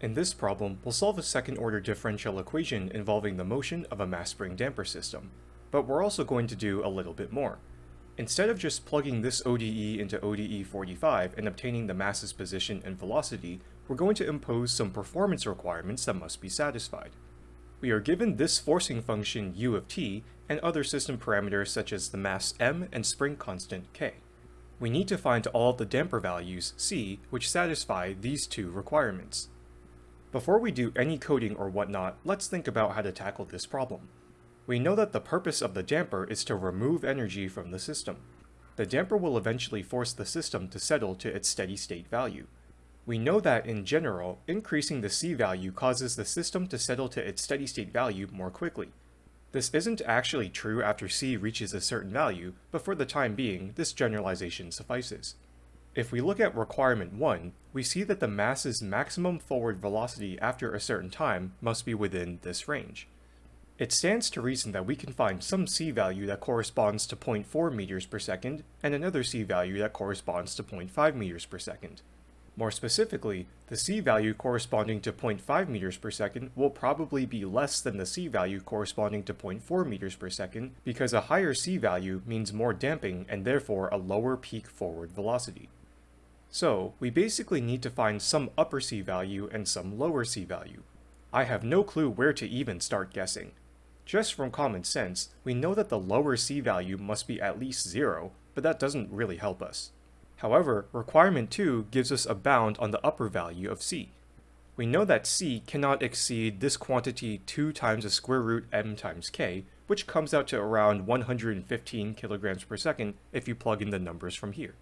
In this problem, we'll solve a second-order differential equation involving the motion of a mass spring damper system. But we're also going to do a little bit more. Instead of just plugging this ODE into ODE 45 and obtaining the mass's position and velocity, we're going to impose some performance requirements that must be satisfied. We are given this forcing function u of t and other system parameters such as the mass m and spring constant k. We need to find all the damper values c which satisfy these two requirements. Before we do any coding or whatnot, let's think about how to tackle this problem. We know that the purpose of the damper is to remove energy from the system. The damper will eventually force the system to settle to its steady state value. We know that, in general, increasing the C value causes the system to settle to its steady state value more quickly. This isn't actually true after C reaches a certain value, but for the time being, this generalization suffices. If we look at requirement 1, we see that the mass's maximum forward velocity after a certain time must be within this range. It stands to reason that we can find some c value that corresponds to 0.4 meters per second, and another c value that corresponds to 0.5 meters per second. More specifically, the c value corresponding to 0.5 meters per second will probably be less than the c value corresponding to 0.4 meters per second because a higher c value means more damping and therefore a lower peak forward velocity. So, we basically need to find some upper C value and some lower C value. I have no clue where to even start guessing. Just from common sense, we know that the lower C value must be at least 0, but that doesn't really help us. However, requirement 2 gives us a bound on the upper value of C. We know that C cannot exceed this quantity 2 times the square root m times k, which comes out to around 115 kilograms per second if you plug in the numbers from here.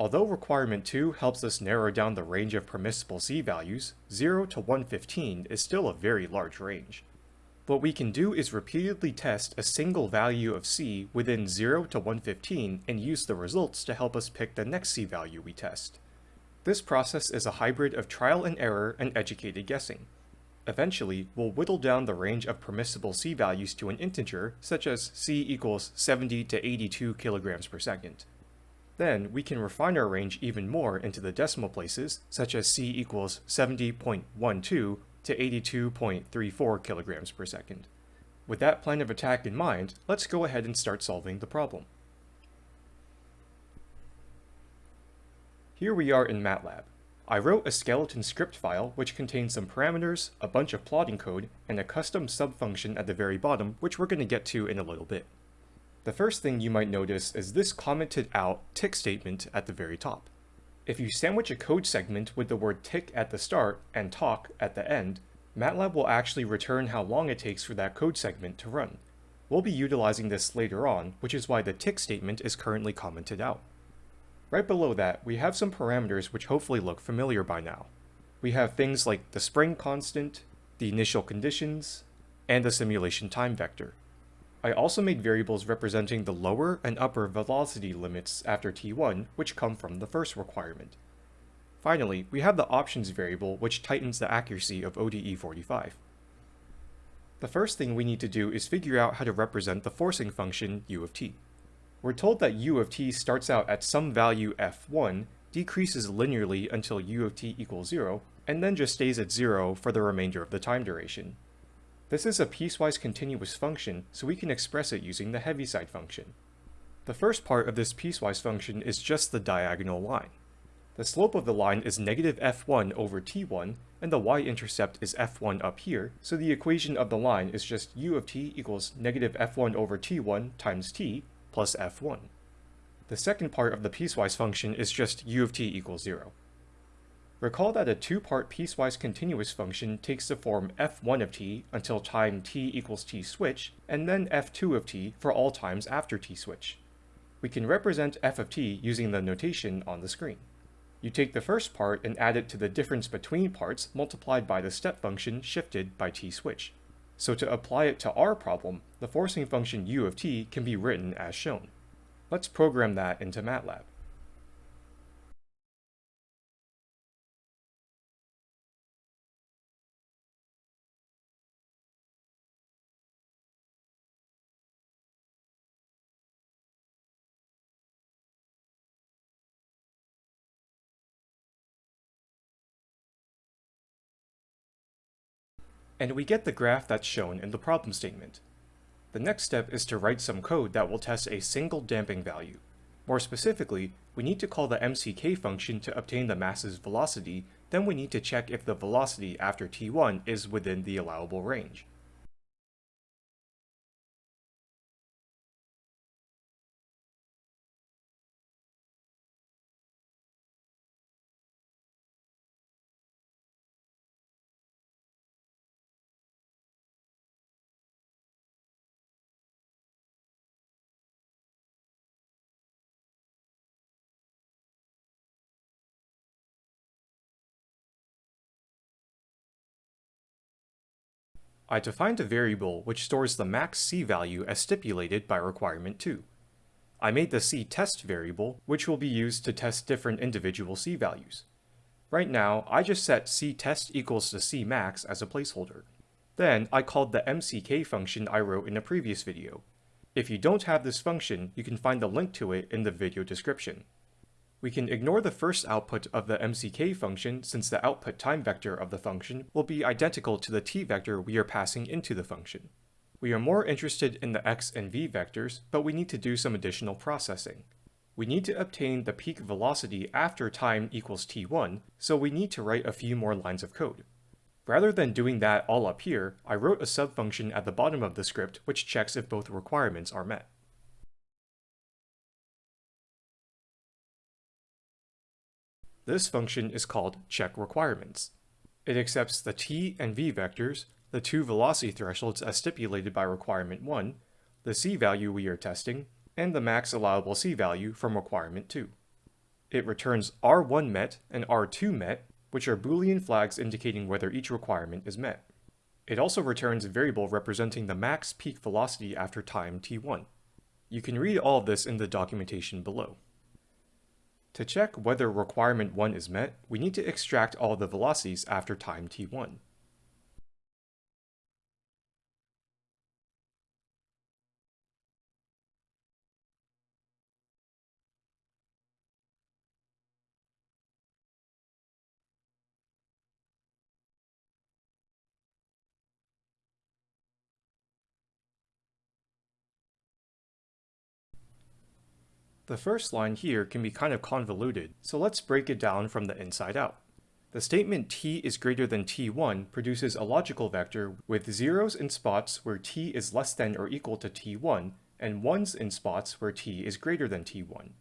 Although requirement 2 helps us narrow down the range of permissible C values, 0 to 115 is still a very large range. What we can do is repeatedly test a single value of C within 0 to 115 and use the results to help us pick the next C value we test. This process is a hybrid of trial and error and educated guessing. Eventually, we'll whittle down the range of permissible C values to an integer, such as C equals 70 to 82 kilograms per second. Then we can refine our range even more into the decimal places, such as c equals 70.12 to 82.34 kilograms per second. With that plan of attack in mind, let's go ahead and start solving the problem. Here we are in MATLAB. I wrote a skeleton script file which contains some parameters, a bunch of plotting code, and a custom subfunction at the very bottom which we're going to get to in a little bit. The first thing you might notice is this commented out tic statement at the very top. If you sandwich a code segment with the word tic at the start and toc at the end, MATLAB will actually return how long it takes for that code segment to run. We'll be utilizing this later on, which is why the tic statement is currently commented out. Right below that, we have some parameters which hopefully look familiar by now. We have things like the spring constant, the initial conditions, and the simulation time vector. I also made variables representing the lower and upper velocity limits after t1, which come from the first requirement. Finally, we have the options variable, which tightens the accuracy of ODE 45. The first thing we need to do is figure out how to represent the forcing function u of t. We're told that u of t starts out at some value f1, decreases linearly until u of t equals 0, and then just stays at 0 for the remainder of the time duration. This is a piecewise continuous function, so we can express it using the Heaviside function. The first part of this piecewise function is just the diagonal line. The slope of the line is negative f1 over t1, and the y-intercept is f1 up here, so the equation of the line is just u of t equals negative f1 over t1 times t plus f1. The second part of the piecewise function is just u of t equals 0. Recall that a two-part piecewise continuous function takes the form f1 of t until time t equals t switch, and then f2 of t for all times after t switch. We can represent f of t using the notation on the screen. You take the first part and add it to the difference between parts multiplied by the step function shifted by t switch. So to apply it to our problem, the forcing function u of t can be written as shown. Let's program that into MATLAB. And we get the graph that's shown in the problem statement. The next step is to write some code that will test a single damping value. More specifically, we need to call the mck function to obtain the mass's velocity, then we need to check if the velocity after t1 is within the allowable range. I defined a variable which stores the max c value as stipulated by requirement 2. I made the c test variable, which will be used to test different individual c values. Right now, I just set c test equals to c max as a placeholder. Then, I called the mck function I wrote in a previous video. If you don't have this function, you can find the link to it in the video description. We can ignore the first output of the mck function since the output time vector of the function will be identical to the t vector we are passing into the function. We are more interested in the x and v vectors, but we need to do some additional processing. We need to obtain the peak velocity after time equals t1, so we need to write a few more lines of code. Rather than doing that all up here, I wrote a subfunction at the bottom of the script which checks if both requirements are met. This function is called check requirements. It accepts the t and v vectors, the two velocity thresholds as stipulated by requirement 1, the c value we are testing, and the max allowable c value from requirement 2. It returns R1 met and R2 met, which are boolean flags indicating whether each requirement is met. It also returns a variable representing the max peak velocity after time t1. You can read all of this in the documentation below. To check whether requirement 1 is met, we need to extract all the velocities after time t1. The first line here can be kind of convoluted, so let's break it down from the inside out. The statement t is greater than t1 produces a logical vector with zeros in spots where t is less than or equal to t1, and ones in spots where t is greater than t1.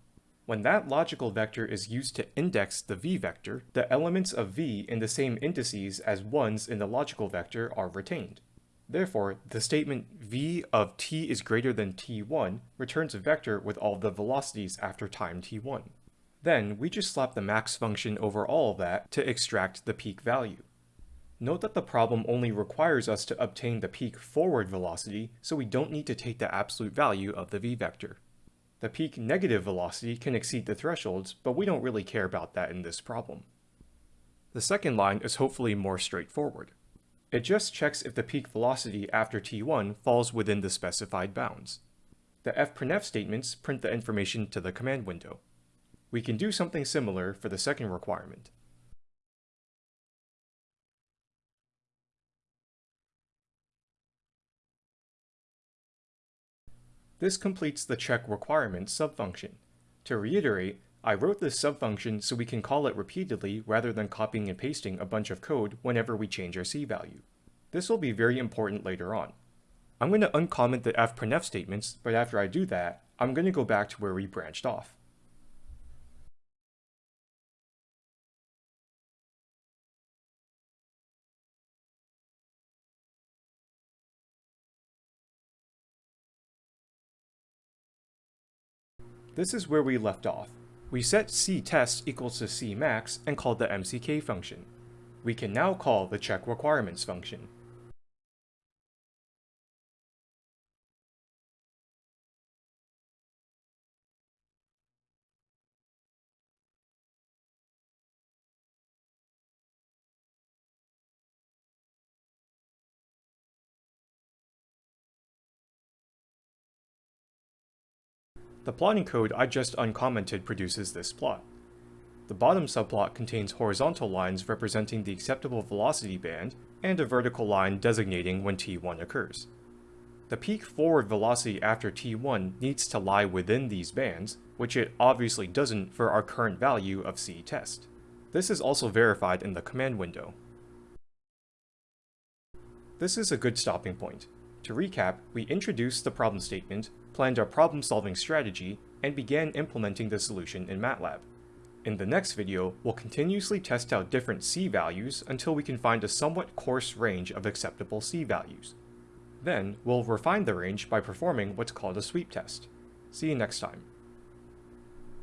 When that logical vector is used to index the v vector, the elements of v in the same indices as ones in the logical vector are retained. Therefore, the statement v of t is greater than t1 returns a vector with all the velocities after time t1. Then, we just slap the max function over all of that to extract the peak value. Note that the problem only requires us to obtain the peak forward velocity, so we don't need to take the absolute value of the v-vector. The peak negative velocity can exceed the thresholds, but we don't really care about that in this problem. The second line is hopefully more straightforward. It just checks if the peak velocity after t1 falls within the specified bounds. The fprintf statements print the information to the command window. We can do something similar for the second requirement. This completes the check requirements subfunction. To reiterate, I wrote this subfunction so we can call it repeatedly rather than copying and pasting a bunch of code whenever we change our c value. This will be very important later on. I'm going to uncomment the fprintf statements, but after I do that, I'm going to go back to where we branched off. This is where we left off. We set ctest equals to cmax and called the mck function. We can now call the check requirements function. The plotting code I just uncommented produces this plot. The bottom subplot contains horizontal lines representing the acceptable velocity band, and a vertical line designating when t1 occurs. The peak forward velocity after t1 needs to lie within these bands, which it obviously doesn't for our current value of c test. This is also verified in the command window. This is a good stopping point. To recap, we introduced the problem statement, planned our problem-solving strategy, and began implementing the solution in MATLAB. In the next video, we'll continuously test out different c values until we can find a somewhat coarse range of acceptable c values. Then, we'll refine the range by performing what's called a sweep test. See you next time.